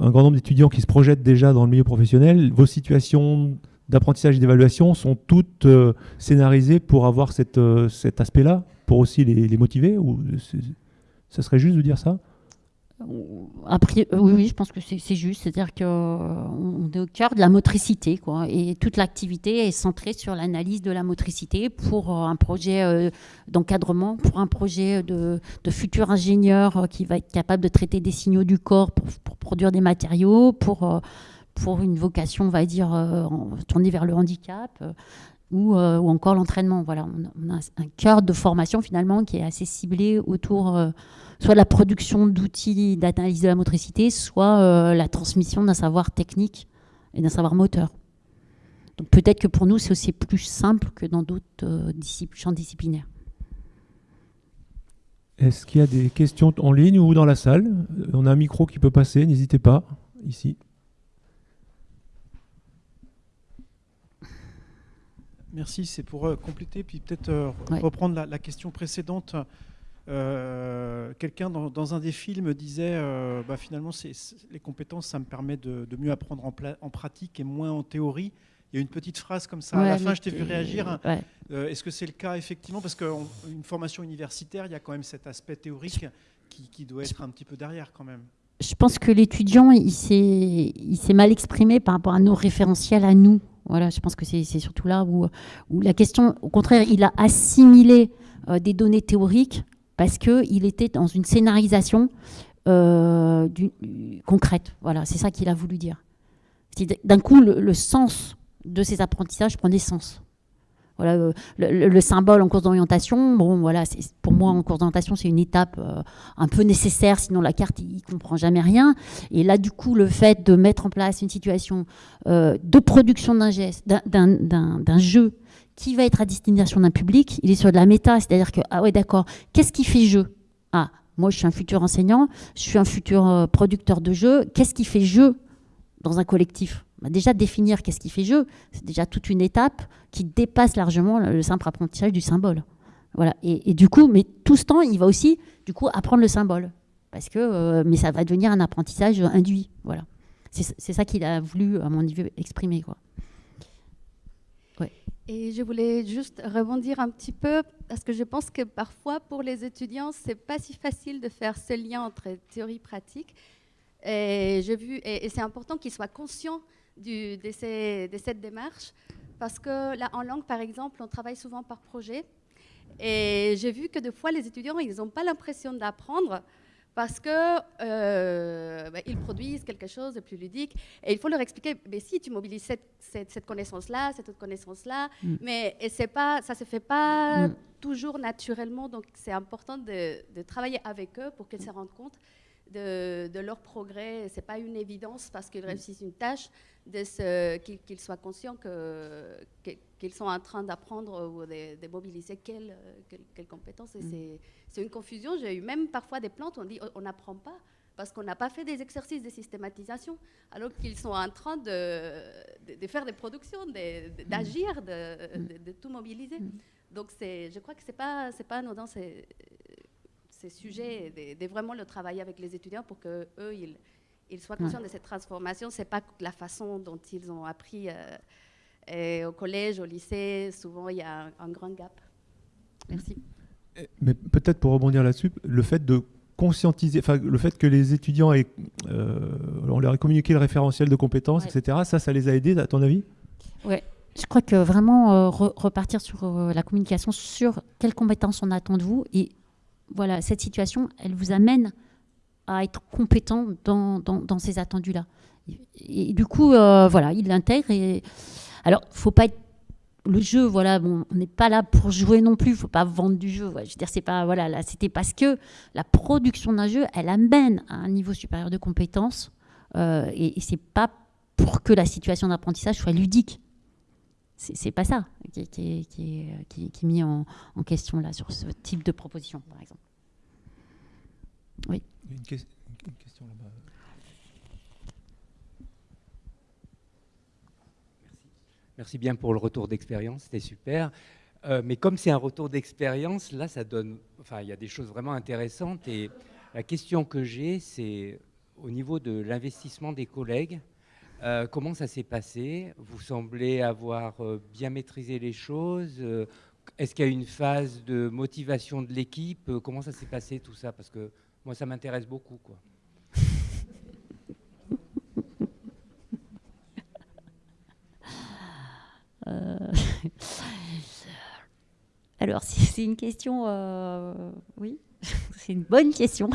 un grand nombre d'étudiants qui se projettent déjà dans le milieu professionnel, vos situations d'apprentissage et d'évaluation sont toutes euh, scénarisées pour avoir euh, cet aspect-là, pour aussi les, motiver ou Ça serait juste de dire ça? Après, oui, je pense que c'est juste. C'est-à-dire qu'on est au cœur de la motricité. Quoi, et toute l'activité est centrée sur l'analyse de la motricité pour euh, un projet d'encadrement, pour un projet de, de, futur ingénieur qui va être capable de traiter des signaux du corps pour, pour produire des matériaux, pour pour une vocation, on va dire, euh, tournée vers le handicap. Euh, ou, euh, ou, encore l'entraînement. Voilà, on, a un cœur de formation finalement qui est assez ciblé autour soit de la production d'outils d'analyse de la motricité, soit la transmission d'un savoir technique et d'un savoir moteur. Donc peut-être que pour nous, c'est aussi plus simple que dans d'autres champs disciplinaires. Est-ce qu'il y a des questions en ligne ou dans la salle? On a un micro qui peut passer, n'hésitez pas, ici. Merci, c'est pour euh, compléter, puis peut-être euh, reprendre la, question précédente. Euh, quelqu'un dans, un des films disait bah, finalement, les compétences, ça me permet de, mieux apprendre en, pratique et moins en théorie. Il y a une petite phrase comme ça. à la fin, je t'ai vu réagir. Est-ce que c'est le cas effectivement? Parce qu'une formation universitaire, il y a quand même cet aspect théorique qui, qui doit être un petit peu derrière quand même je pense que l'étudiant, il s'est mal exprimé par rapport à nos référentiels à nous. Voilà, je pense que c'est surtout là où, la question, au contraire, il a assimilé euh, des données théoriques parce qu'il était dans une scénarisation euh, concrète. Voilà, c'est ça qu'il a voulu dire. D'un coup, le, sens de ces apprentissages prenait sens. Voilà, euh, le, symbole en cours d'orientation, bon, voilà, pour moi, en cours d'orientation, c'est une étape euh, un peu nécessaire, sinon la carte, il comprend jamais rien. Et là, du coup, le fait de mettre en place une situation euh, de production d'un d'un jeu qui va être à destination d'un public, il est sur de la méta, c'est-à-dire que, ah ouais, d'accord, qu'est-ce qui fait jeu? Ah, moi, je suis un futur enseignant, je suis un futur producteur de jeux, qu'est-ce qui fait jeu dans un collectif? Bah, déjà définir qu'est-ce qui fait jeu, c'est déjà toute une étape qui dépasse largement le simple apprentissage du symbole. Voilà. Et, du coup, mais tout ce temps, il va aussi du coup apprendre le symbole, parce que euh, mais ça va devenir un apprentissage induit. Voilà. C'est ça qu'il a voulu, à mon niveau, exprimer. Quoi. Et je voulais juste rebondir un petit peu parce que je pense que parfois pour les étudiants, c'est pas si facile de faire ce lien entre théorie et pratique. Et c'est important qu'ils soient conscients de, cette démarche. Parce que là, en langue, par exemple, on travaille souvent par projet. Et j'ai vu que des fois, les étudiants, ils n'ont pas l'impression d'apprendre parce qu'ils euh, bah, produisent quelque chose de plus ludique. Et il faut leur expliquer, mais si tu mobilises cette, cette, connaissance-là, cette autre connaissance-là, mm. mais et pas, ça ne se fait pas mm. toujours naturellement. Donc c'est important de, de, travailler avec eux pour qu'ils se rendent compte de, leur progrès. Ce n'est pas une évidence parce qu'ils réussissent une tâche, qu'ils soient conscients qu'ils sont en train d'apprendre ou de, mobiliser quelles quelle, compétences. Mm. c'est une confusion. J'ai eu même parfois des plantes on dit on n'apprend pas parce qu'on n'a pas fait des exercices de systématisation, alors qu'ils sont en train de, de, faire des productions, d'agir, de, mm. tout mobiliser. Mm. Donc je crois que ce n'est pas, pas anodin, ces sujets, de, vraiment le travailler avec les étudiants pour que eux ils, ils soient conscients de cette transformation. C'est pas la façon dont ils ont appris euh, au collège, au lycée. Souvent, il y a un, grand gap. Merci. Mais peut-être pour rebondir là-dessus, le fait de conscientiser, enfin le fait que les étudiants aient, euh, on leur ait communiqué le référentiel de compétences, etc. Ça, ça les a aidés, à ton avis? Oui. Je crois que vraiment euh, repartir sur la communication, sur quelles compétences on attend de vous et voilà, cette situation, elle vous amène à être compétent dans, ces attendus-là. Et, du coup, euh, voilà, il l'intègre. Et... Alors, faut pas être le jeu, voilà, on n'est pas là pour jouer non plus, il faut pas vendre du jeu. Voilà, là, c'était parce que la production d'un jeu, elle amène à un niveau supérieur de compétence, euh, et, et c'est pas pour que la situation d'apprentissage soit ludique c'est pas ça qui, qui, qui, qui, est mis en, en, question là sur ce type de proposition, par exemple. Oui. Une, une question là-bas. Merci. Merci bien pour le retour d'expérience, c'était super. Euh, mais comme c'est un retour d'expérience, là, ça donne. Enfin, il y a des choses vraiment intéressantes. Et la question que j'ai, c'est au niveau de l'investissement des collègues. Euh, comment ça s'est passé? Vous semblez avoir euh, bien maîtrisé les choses. Euh, est-ce qu'il y a une phase de motivation de l'équipe? Comment ça s'est passé tout ça? Parce que moi, ça m'intéresse beaucoup. Alors, c'est une question, oui, c'est une bonne question.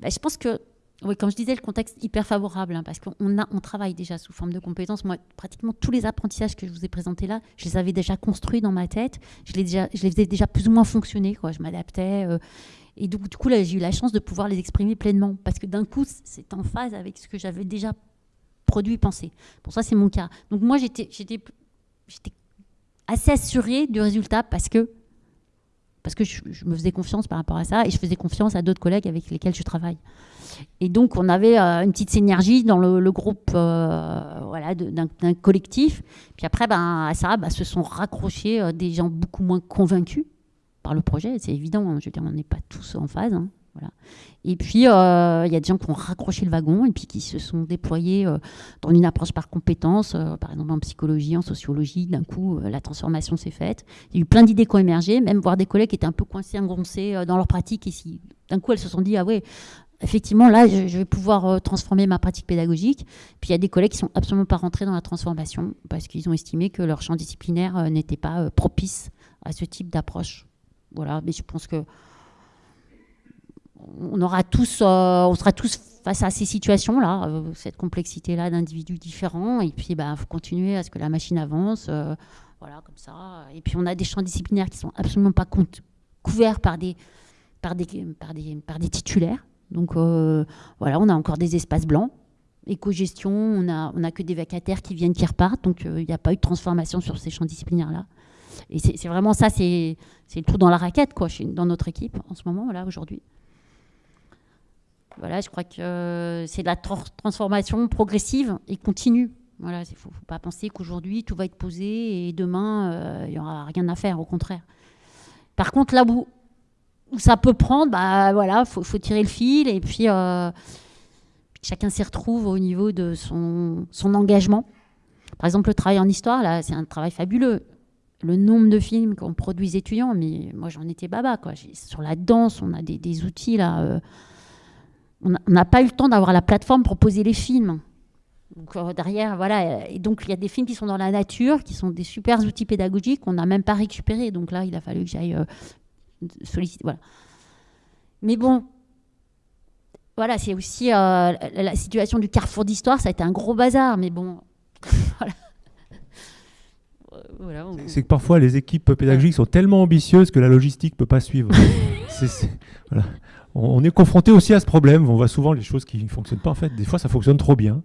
Bah, je pense que oui, comme je disais, le contexte hyper favorable, hein, parce qu'on on travaille déjà sous forme de compétences. Moi, pratiquement tous les apprentissages que je vous ai présentés là, je les avais déjà construits dans ma tête. Je les, je les faisais déjà plus ou moins fonctionner. Je m'adaptais. Euh, et du, du coup, là, j'ai eu la chance de pouvoir les exprimer pleinement, parce que d'un coup, c'est en phase avec ce que j'avais déjà produit, pensé. Pour ça, c'est mon cas. Donc moi, j'étais assez assurée du résultat, parce que parce que je, me faisais confiance par rapport à ça et je faisais confiance à d'autres collègues avec lesquels je travaille. Et donc, on avait euh, une petite synergie dans le, groupe euh, voilà, d'un collectif. Puis après, ben, à ça, ben, se sont raccrochés euh, des gens beaucoup moins convaincus par le projet. C'est évident, hein. je veux dire, on n'est pas tous en phase. Hein. Et puis, il y a des gens qui ont raccroché le wagon et puis qui se sont déployés dans une approche par compétences, par exemple en psychologie, en sociologie. D'un coup, la transformation s'est faite. Il y a eu plein d'idées qui ont émergé, même voir des collègues qui étaient un peu coincés, engoncés dans leur pratique. Et si d'un coup, elles se sont dit, ah ouais, effectivement, là, je, vais pouvoir euh, transformer ma pratique pédagogique. Puis il y a des collègues qui sont absolument pas rentrés dans la transformation parce qu'ils ont estimé que leur champ disciplinaire euh, n'était pas euh, propice à ce type d'approche. Voilà, mais je pense que on aura tous, on sera tous face à ces situations-là, cette complexité-là d'individus différents. Et puis, il bah, faut continuer à ce que la machine avance. voilà, comme ça. Et puis, on a des champs disciplinaires qui sont absolument pas couverts par des, par des, par des, par des titulaires. Donc, voilà, on a encore des espaces blancs éco-gestion, on n'a on a que des vacataires qui viennent, qui repartent, donc il n'y a pas eu de transformation sur ces champs disciplinaires-là. Et c'est vraiment ça, c'est le trou dans la raquette, quoi, dans notre équipe en ce moment, là, aujourd'hui. Voilà, je crois que c'est de la transformation progressive et continue. Voilà, il ne faut, pas penser qu'aujourd'hui tout va être posé et demain il n'y aura rien à faire, au contraire. Par contre, là où, ça peut prendre, bah voilà, faut, tirer le fil et puis chacun s'y retrouve au niveau de son, engagement. Par exemple, le travail en histoire, là, c'est un travail fabuleux. Le nombre de films qu'on produit étudiants, mais moi j'en étais baba. Quoi. Sur la danse, on a des, outils là. Euh, on n'a pas eu le temps d'avoir la plateforme pour poser les films. Donc, euh, derrière, voilà. Et donc, il y a des films qui sont dans la nature, qui sont des super outils pédagogiques qu'on n'a même pas récupérés. Donc là, il a fallu que j'aille euh, solliciter. Voilà. Mais bon, voilà, c'est aussi euh, la situation du carrefour d'histoire, ça a été un gros bazar, mais bon, voilà. C'est que parfois les équipes pédagogiques sont tellement ambitieuses que la logistique ne peut pas suivre. On est confronté aussi à ce problème. On voit souvent les choses qui ne fonctionnent pas. En fait, des fois, ça fonctionne trop bien.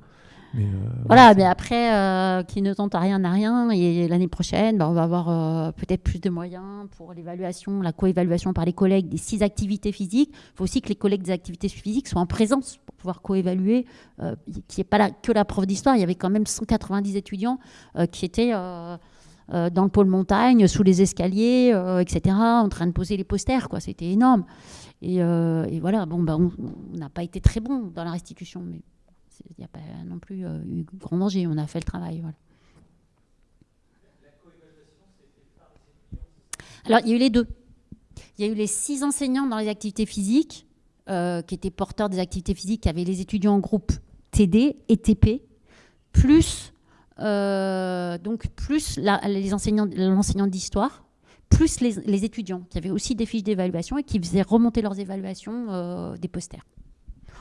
Mais euh, voilà, mais après, euh, qui ne tente à rien n'a rien. Et l'année prochaine, bah, on va avoir euh, peut-être plus de moyens pour l'évaluation, la co-évaluation par les collègues des six activités physiques. Il faut aussi que les collègues des activités physiques soient en présence pour pouvoir co-évaluer, qu'il n'y ait pas que la prof d'histoire. Il y avait quand même 190 étudiants qui étaient dans le pôle montagne, sous les escaliers, etc., en train de poser les posters. C'était énorme. Et, voilà, bon, bah, on n'a pas été très bon dans la restitution. Mais il n'y a pas non plus euh, eu grand danger. On a fait le travail. Alors, il y a eu les deux. Il y a eu les six enseignants dans les activités physiques, euh, qui étaient porteurs des activités physiques, qui avaient les étudiants en groupe TD et TP, plus, euh, donc plus les l'enseignant d'histoire, plus les, étudiants, qui avaient aussi des fiches d'évaluation et qui faisaient remonter leurs évaluations des posters.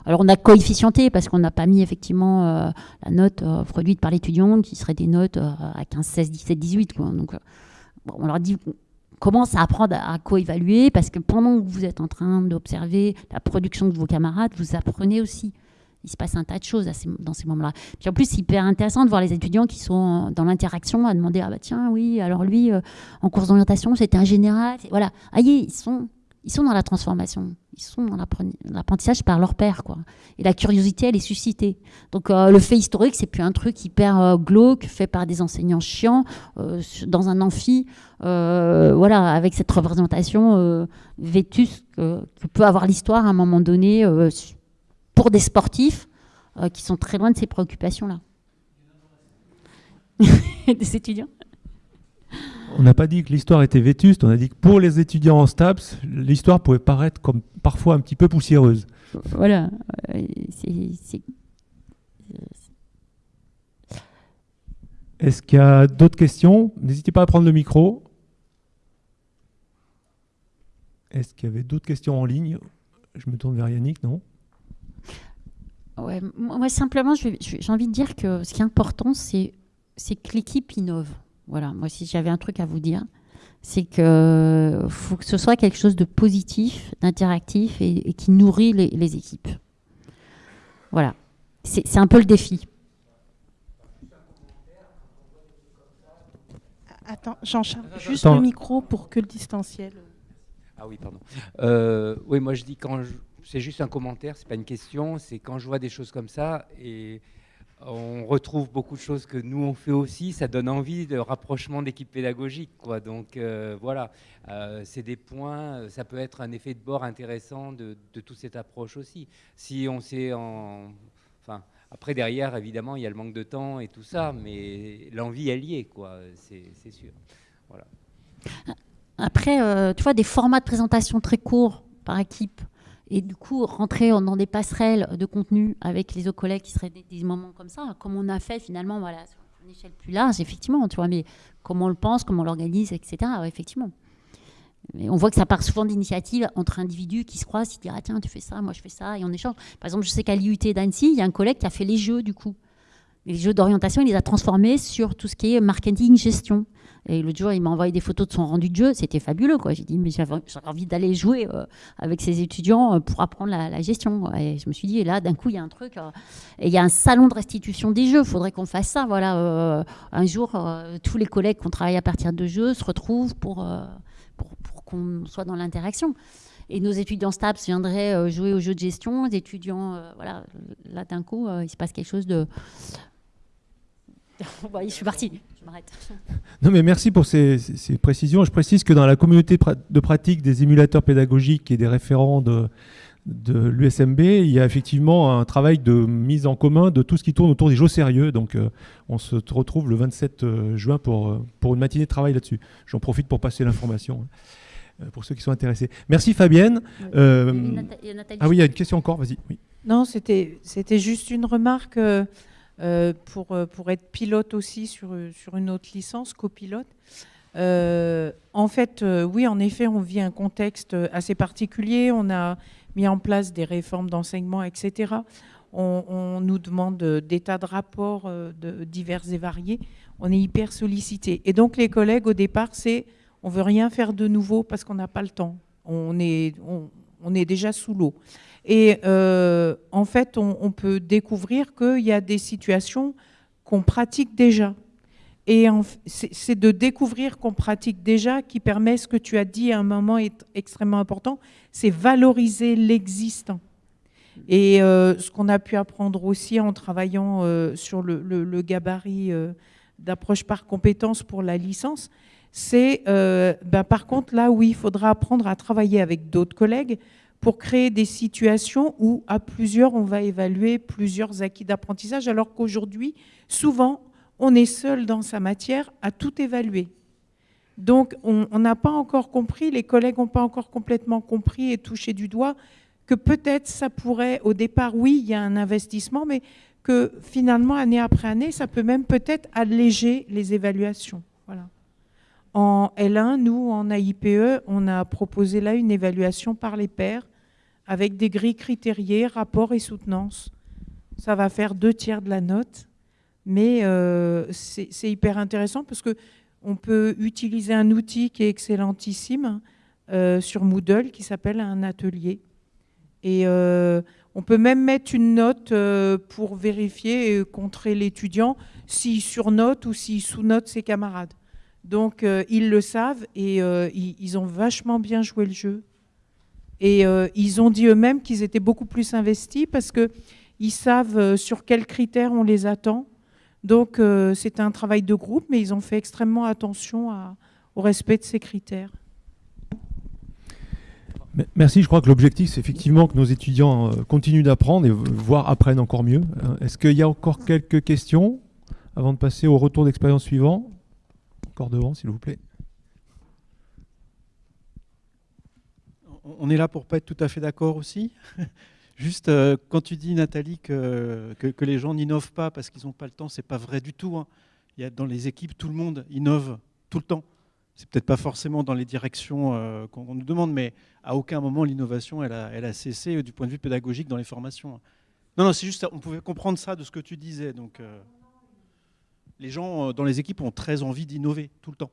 Alors on a coefficienté parce qu'on n'a pas mis effectivement euh, la note euh, produite par l'étudiant qui serait des notes euh, à 15, 16, 17, 18. Quoi. Donc on leur dit commence à apprendre à, coévaluer parce que pendant que vous êtes en train d'observer la production de vos camarades, vous apprenez aussi. Il se passe un tas de choses dans ces moments-là. Puis en plus, c'est hyper intéressant de voir les étudiants qui sont dans l'interaction à demander Ah bah tiens, oui, alors lui, en cours d'orientation, c'était un général. Voilà. Aïe, ils sont ils sont dans la transformation, ils sont dans l'apprentissage par leur père. Quoi. Et la curiosité, elle est suscitée. Donc euh, le fait historique, c'est plus un truc hyper euh, glauque, fait par des enseignants chiants, euh, dans un amphi, voilà, avec cette représentation vétuste que, peut avoir l'histoire à un moment donné pour des sportifs qui sont très loin de ces préoccupations-là. des étudiants on n'a pas dit que l'histoire était vétuste, on a dit que pour les étudiants en STAPS, l'histoire pouvait paraître comme parfois un petit peu poussiéreuse. Voilà. Est-ce qu'il y a d'autres questions? N'hésitez pas à prendre le micro. Est-ce qu'il y avait d'autres questions en ligne? Je me tourne vers Yannick, non? Ouais, Moi, simplement, j'ai envie de dire que ce qui est important, c'est que l'équipe innove. Voilà, moi si j'avais un truc à vous dire, c'est que faut que ce soit quelque chose de positif, d'interactif et, qui nourrit les, équipes. Voilà, c'est un peu le défi. Attends, j'en charge juste le micro pour que le distanciel. Ah oui, pardon. Euh, oui, moi je dis quand c'est juste un commentaire, c'est pas une question. C'est quand je vois des choses comme ça et on retrouve beaucoup de choses que nous on fait aussi. Ça donne envie de rapprochement d'équipes pédagogiques, quoi. Donc euh, voilà, euh, c'est des points. Ça peut être un effet de bord intéressant de, toute cette approche aussi. Si on sait en, enfin. Après, derrière, évidemment, il y a le manque de temps et tout ça, mais l'envie est liée, quoi, c'est sûr. Voilà. Après, euh, tu vois, des formats de présentation très courts par équipe, et du coup rentrer dans des passerelles de contenu avec les autres collègues qui seraient des, moments comme ça, comme on a fait finalement, voilà, sur une échelle plus large, effectivement, tu vois, mais comment on le pense, comment on l'organise, etc., effectivement. On voit que ça part souvent d'initiatives entre individus qui se croisent, qui disent ah tiens tu fais ça, moi je fais ça, et on échange. Par exemple, je sais qu'à l'IUT d'Annecy, il y a un collègue qui a fait les jeux du coup. Les jeux d'orientation, il les a transformés sur tout ce qui est marketing, gestion. Et l'autre jour, il m'a envoyé des photos de son rendu de jeu. C'était fabuleux. Quoi. J'ai dit, mais j'avais envie d'aller jouer euh, avec ces étudiants euh, pour apprendre la, gestion. Et je me suis dit, là, d'un coup, il y a un truc. Euh, et il y a un salon de restitution des jeux. Il faudrait qu'on fasse ça. Voilà, un jour, tous les collègues qui ont travaillé à partir de jeux se retrouvent pour, pour, qu'on soit dans l'interaction. Et nos étudiants STAPS viendraient jouer aux jeux de gestion. Les étudiants, voilà, là, d'un coup, il se passe quelque chose de je suis parti, je m'arrête. Non, mais merci pour ces, précisions. Je précise que dans la communauté de pratique des émulateurs pédagogiques et des référents de, de l'USMB, il y a effectivement un travail de mise en commun de tout ce qui tourne autour des jeux sérieux. Donc, euh, on se retrouve le 27 euh, juin pour, euh, pour une matinée de travail là-dessus. J'en profite pour passer l'information pour ceux qui sont intéressés. Merci Fabienne. ah oui, il y a une question encore, vas-y. Oui. Non, c'était juste une remarque. Euh, pour, euh, pour être pilote aussi sur, euh, sur une autre licence, copilote. en fait, oui, en effet, on vit un contexte assez particulier. On a mis en place des réformes d'enseignement, etc. On, nous demande des tas de rapports divers et variés. On est hyper sollicité. Et donc, les collègues, au départ, c'est on veut rien faire de nouveau parce qu'on n'a pas le temps. On est, on est déjà sous l'eau. Et euh, en fait, on, peut découvrir qu'il y a des situations qu'on pratique déjà. Et c'est de découvrir qu'on pratique déjà qui permet ce que tu as dit à un moment est extrêmement important, c'est valoriser l'existant. Et euh, ce qu'on a pu apprendre aussi en travaillant euh, sur le, gabarit d'approche par compétence pour la licence, c'est ben, par contre là où il faudra apprendre à travailler avec d'autres collègues pour créer des situations où, à plusieurs, on va évaluer plusieurs acquis d'apprentissage, alors qu'aujourd'hui, souvent, on est seul dans sa matière à tout évaluer. Donc, on n'a pas encore compris, les collègues n'ont pas encore complètement compris et touché du doigt que peut-être ça pourrait, au départ, oui, il y a un investissement, mais que finalement, année après année, ça peut même peut-être alléger les évaluations. Voilà. En L1, nous, en AIPE, on a proposé là une évaluation par les pairs avec des grilles critériées, rapport et soutenance. Ça va faire deux tiers de la note, mais euh, c'est hyper intéressant parce qu'on peut utiliser un outil qui est excellentissime euh, sur Moodle qui s'appelle un atelier. Et euh, on peut même mettre une note pour vérifier et contrer l'étudiant s'il surnote ou s'il sous-note ses camarades. Donc ils le savent et ils ont vachement bien joué le jeu. Et euh, ils ont dit eux-mêmes qu'ils étaient beaucoup plus investis parce qu'ils savent euh, sur quels critères on les attend. Donc euh, c'est un travail de groupe, mais ils ont fait extrêmement attention au respect de ces critères. Merci, je crois que l'objectif, c'est effectivement que nos étudiants continuent d'apprendre et voire apprennent encore mieux. Est-ce qu'il y a encore quelques questions avant de passer au retour d'expérience suivant? Encore devant, s'il vous plaît. On est là pour pas être tout à fait d'accord aussi. Juste, euh, quand tu dis, Nathalie, que, les gens n'innovent pas parce qu'ils n'ont pas le temps, c'est pas vrai du tout. Hein. Il y a, dans les équipes, tout le monde innove tout le temps. C'est peut-être pas forcément dans les directions euh, qu'on nous demande, mais à aucun moment l'innovation, elle a, elle cessé euh, du point de vue pédagogique dans les formations. Non, non, c'est juste, on pouvait comprendre ça de ce que tu disais. Les gens dans les équipes ont très envie d'innover tout le temps.